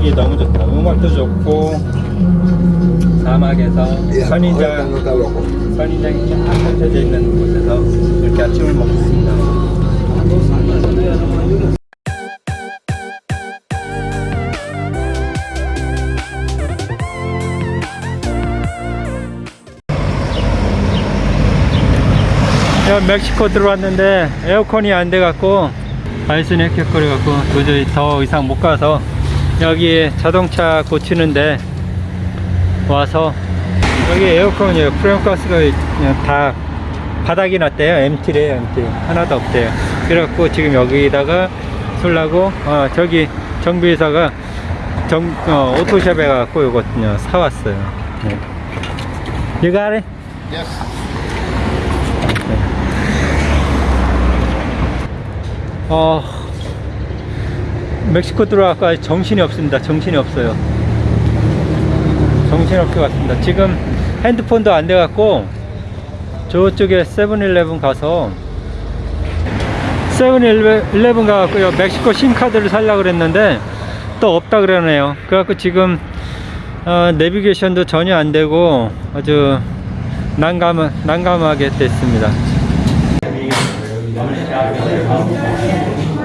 분위기 너무 좋다. 음악도 좋고 사막에서 선인장 선인장이 쫙 펼쳐져 있는 곳에서 이렇게 아침을 먹습니다. 야, 멕시코 들어왔는데 에어컨이 안 돼갖고 발순이 헥헥거려갖고 도저히 더 이상 못 가서 여기 자동차 고치는데 와서 여기 에어컨이에요 프레임가스가 그냥 다 바닥이 났대요. MT래요 MT 하나도 없대요. 그래갖고 지금 여기다가 술라고 어, 저기 정비회사가 정, 어, 오토샵에 가갖고 이거 사왔어요. 네. You got it? 어, 멕시코 들어와서 정신이 없습니다. 정신이 없어요. 것 같습니다. 지금 핸드폰도 안 돼갖고 저쪽에 세븐일레븐 가서 세븐일레븐 가갖고요. 멕시코 신카드를 살려고 그랬는데 또 없다 그러네요. 그래갖고 지금 어, 내비게이션도 전혀 안 되고 아주 난감, 난감하게 됐습니다.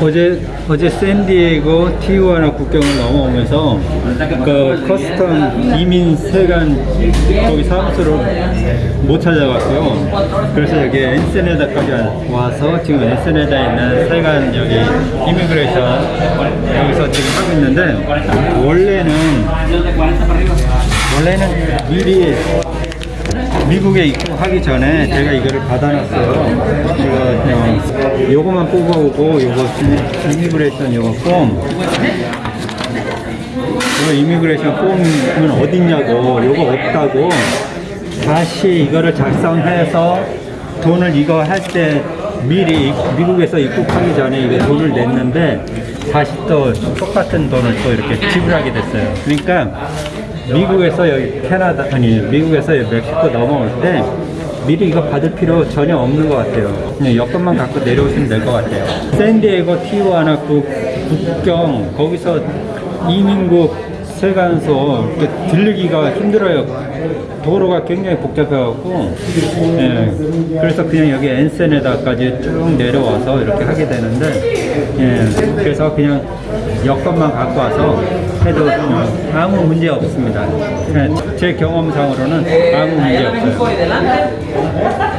어제 어제 샌디에고 Tijuana 국경을 넘어오면서 그 custom 이민 세관 거기 사무소를 못 찾아갔고요. 그래서 여기 엔세네다까지 와서 지금 엔세네다에 있는 세관 여기 immigration 여기서 지금 하고 있는데 원래는 원래는 미리 미국에 입국하기 전에 제가 이거를 받아놨어요. 이거 그냥 요거만 뽑아오고 요거 immigration 요거 폼 이거 immigration form은 어딨냐고 요거 없다고 다시 이거를 작성해서 돈을 이거 할 때 미리 미국에서 입국하기 전에 이거 돈을 냈는데 다시 또 똑같은 돈을 또 이렇게 지불하게 됐어요. 그러니까 미국에서 여기 캐나다 아니 미국에서 여기 멕시코 넘어올 때 미리 이거 받을 필요 전혀 없는 것 같아요. 그냥 여권만 갖고 내려오시면 될 것 같아요. 샌디에고 티juana 그 국경 거기서 이민국 세관소 들르기가 힘들어요. 도로가 굉장히 복잡해갖고 예, 그래서 그냥 여기 엔세네다까지 쭉 내려와서 이렇게 하게 되는데 예, 그래서 그냥 여권만 갖고 와서 해도 어, 아무 문제 없습니다. 예, 제 경험상으로는 아무 문제 없어요.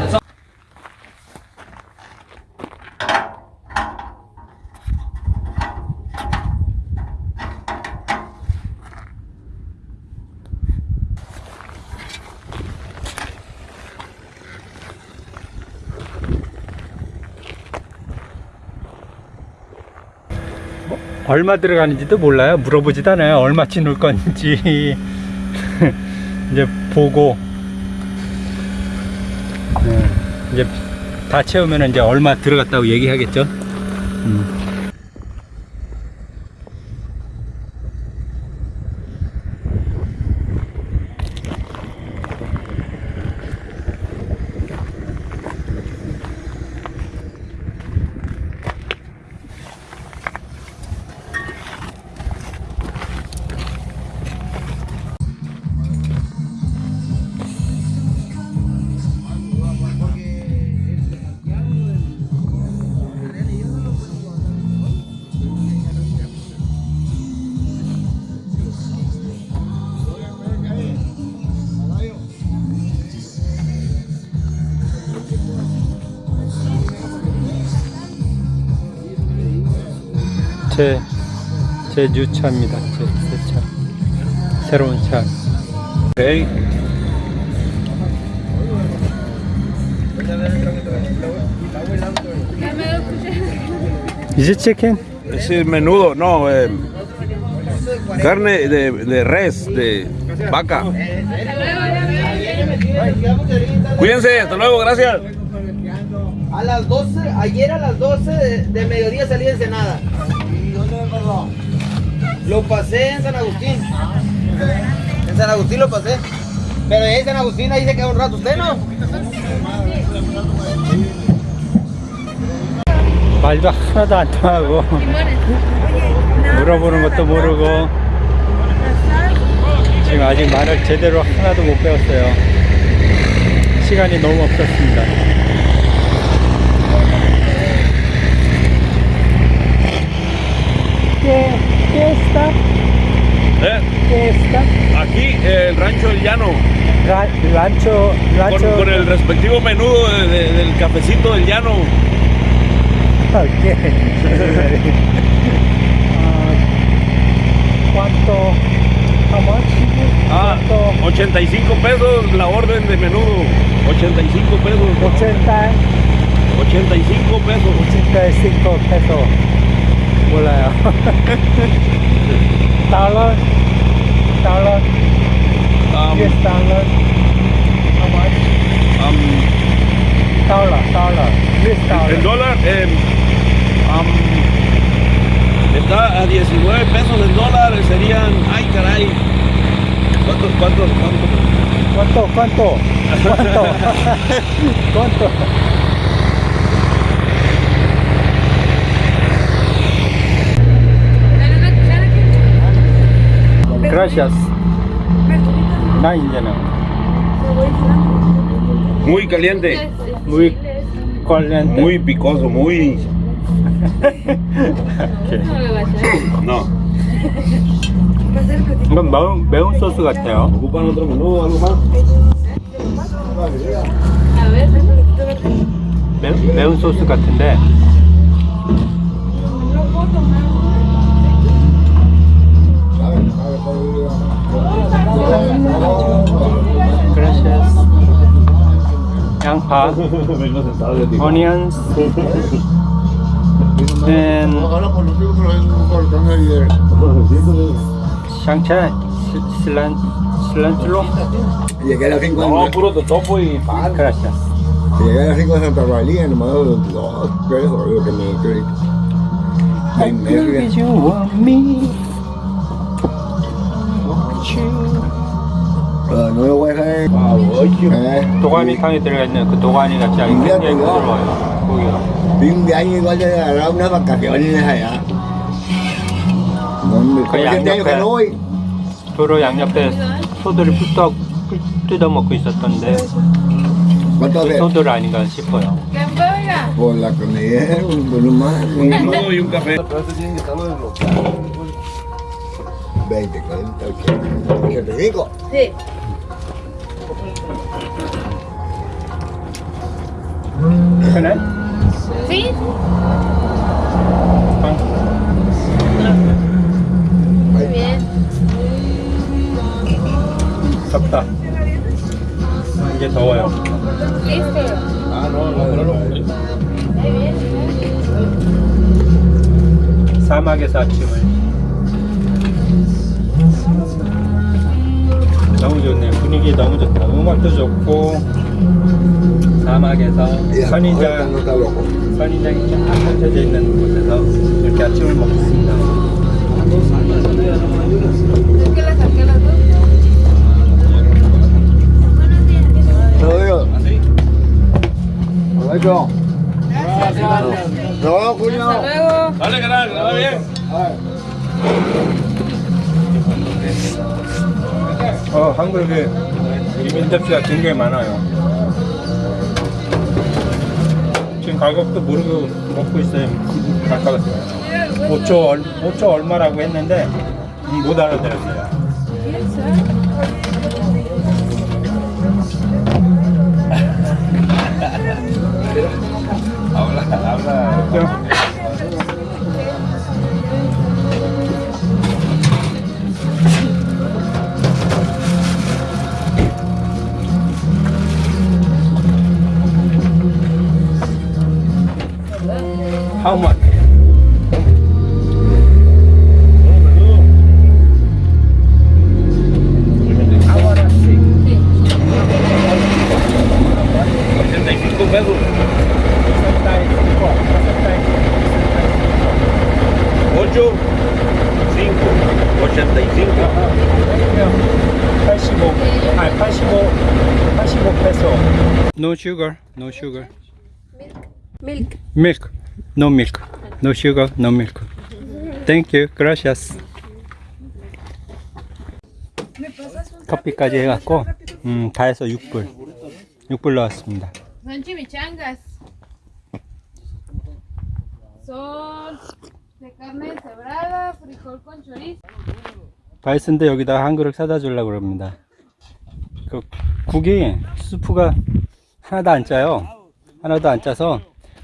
얼마 들어가는지도 몰라요. 물어보지도 않아요. 얼마치 넣을 건지. 이제 보고. 네, 이제 다 채우면 이제 얼마 들어갔다고 얘기하겠죠. 음. 제, 제 뉴차입니다. 제, 새 차. 새로운 차. 네. Is it chicken? Es el menudo, no, eh, carne de, de res, de vaca. Cuídense, hasta luego, gracias. A las 12, ayer a las 12 de, de mediodía salí de Ensenada. Lo pasé en San Agustín. En San Agustín lo pasé. Pero ahí San Agustín, ahí se queda un rato usted, ¿no? 말도 하나도 안 통하고 물어보는 것도 모르고 지금 아직 말을 제대로 하나도 못 배웠어요. 시간이 너무 없었습니다. ¿Qué, qué está? ¿Eh? ¿Qué está? Aquí el rancho El Llano, Ra- rancho, con, rancho. con el respectivo menudo de- de- del cafecito del llano. ¿Qué? Ah, ¿Cuánto? How much? Ah, ¿Cuánto? 85 pesos la orden de menudo. 85 pesos. 80, 85 pesos. 85 peso talas, talas, um, yes, talas. How much? Um, tala, tala, yes, tala. En dólar, eh, um, um, está a 19 pesos el dólar, serían, ay caray, ¿cuánto, cuánto, cuánto? ¿Cuánto, cuánto? ¿Cuánto? ¿Cuánto? Gracias. 나 이제는 Muy caliente, muy caliente. muy picoso, muy. 이렇게. No. 이건 매운, 매운 소스 같아요. 매, 매운 소스 같은데. granja, onions, then shancha, cilantro. Llegué a las 5 de No, puro totopo y pan. Ah, gracias. Llegué a las 5 de I know you want me. Won't? 도가니탕에 들어가 있는 그 도가니 같이 아주 굉장히? 부드러워요. 고기가. cái dạng đây nhập phải về. nuôi. 도로 양옆에 소들이 뚝뚝 뜯어 먹고 있었던데 그. 소들 아닌가 싶어요. Ôi là cái này, bữa má. Un menudo y un café. 20, 40, 80, 85. Sí. 그래? Bien. 덥다. 이제 더워요. Listo. Ah, no, no, no, no. Muy bien. 사막에서 아침을. 너무 좋네. 분위기 너무 좋다. 음악도 좋고 사막에서 선인장 no. 선인장이 쫙 펼쳐져 있는 곳에서 이렇게 아침을 먹습니다. Rồi cho. Rồi, cô nhau. Hasta luego. Dale, canal, que va bien. 어, 한국에 이민 접시가 굉장히 많아요. 지금 가격도 모르고 먹고 있어요. 아까 5초, 얼, 5초 얼마라고 했는데 음, 못 알아들었어요. Habla. 그죠? How much? I wanna see. 85 pesos. 8, 5, 85. 80 아니 85 85 페소. No sugar, no sugar. Milk. Milk, no milk, no sugar, no milk. Thank you, gracias. 커피까지 해갖고 음, 다 해서 6불 6불 나왔습니다. Son de carne frijol con chorizo. 바이슨데 여기다 한 그릇 사다 주려고 그럽니다 그 국이 수프가 하나도 안 짜요 하나도 안 짜서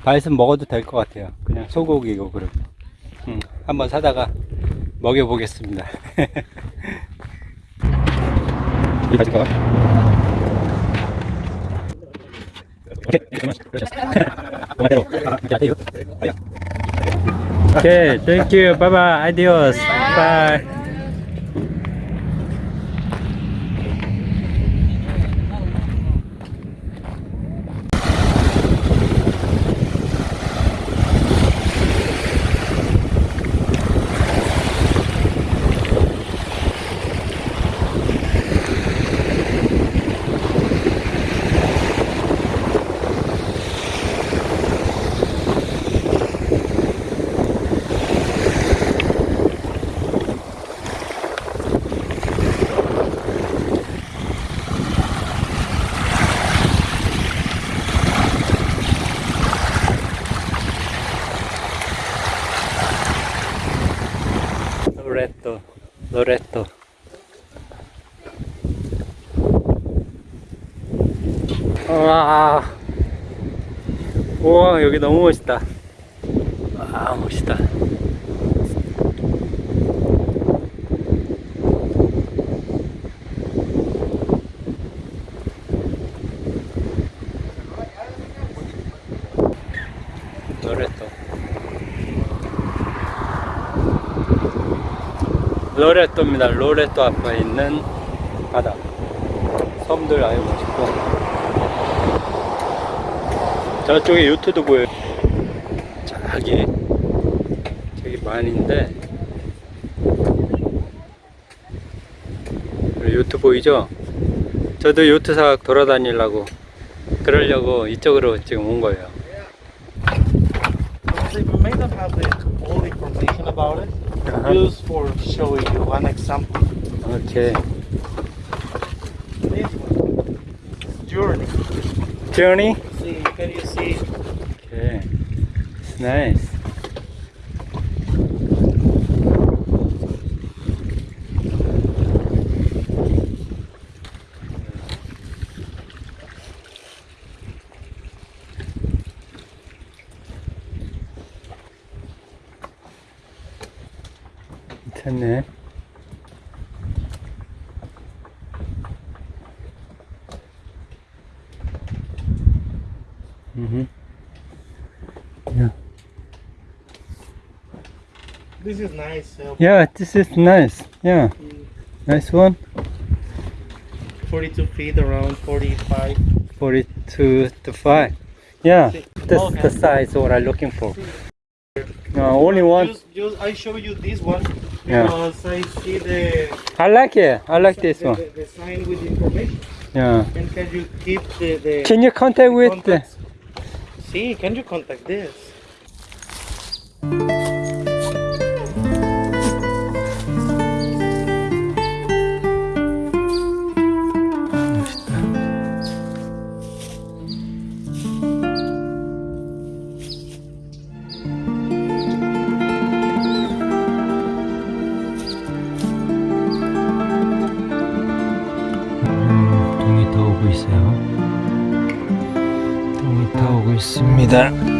바이슨 먹어도 될 것 같아요 그냥 소고기고 그러고 음, 한번 사다가 먹여 보겠습니다 이 가질까? Okay, thank you. Bye bye. Adios. Bye. 로레토, 로레토. 와, 우와 여기 너무 멋있다. 와 멋있다. 로레토. 로레토입니다. 로레토 앞에 있는 바다. 섬들 아주 멋있고. 저쪽에 요트도 보여요. 저기, 저기 많이인데. 요트 보이죠? 저도 요트사 돌아다니려고, 그러려고 이쪽으로 지금 온 거예요. They may not have the all information about it. Just for showing you one example. 오케이. This one. Journey. Journey? See, can you see? Okay. It's nice. 괜찮네. 음. This is nice. Uh, Yeah, this is nice. Yeah. Nice one. 42 feet, around 45. 42 to 5. Yeah, that's the size what I'm looking for. No, only one. Just, just I show you this one Yeah. because I see the, I like it. I like this the, one. the, the sign with information. Yeah. And can you keep the, the Can you contact with the... See, can you contact this? 있습니다.